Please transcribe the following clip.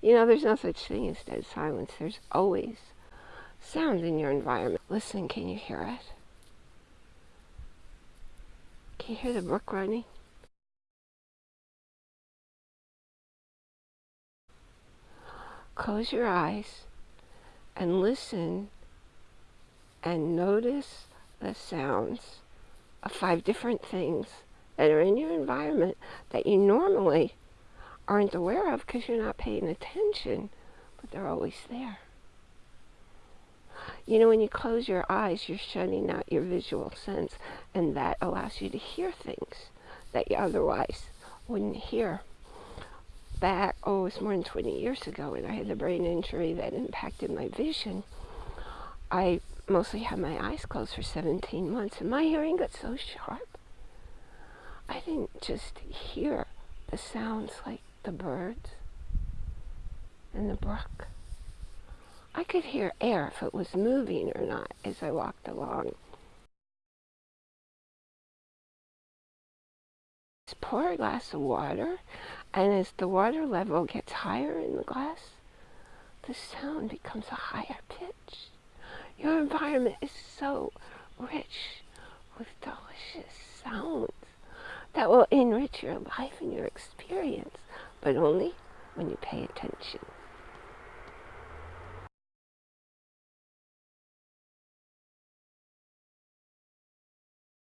You know, there's no such thing as dead silence. There's always sound in your environment. Listen, can you hear it? Can you hear the brook running? Close your eyes and listen and notice the sounds of five different things that are in your environment that you normally aren't aware of because you're not paying attention, but they're always there. You know, when you close your eyes, you're shutting out your visual sense, and that allows you to hear things that you otherwise wouldn't hear. Back, oh, it was more than 20 years ago when I had the brain injury that impacted my vision. I mostly had my eyes closed for 17 months, and my hearing got so sharp. I didn't just hear the sounds like the birds and the brook. I could hear air if it was moving or not as I walked along. Just pour a glass of water, and as the water level gets higher in the glass, the sound becomes a higher pitch. Your environment is so rich with delicious sounds that will enrich your life and your experience, but only when you pay attention.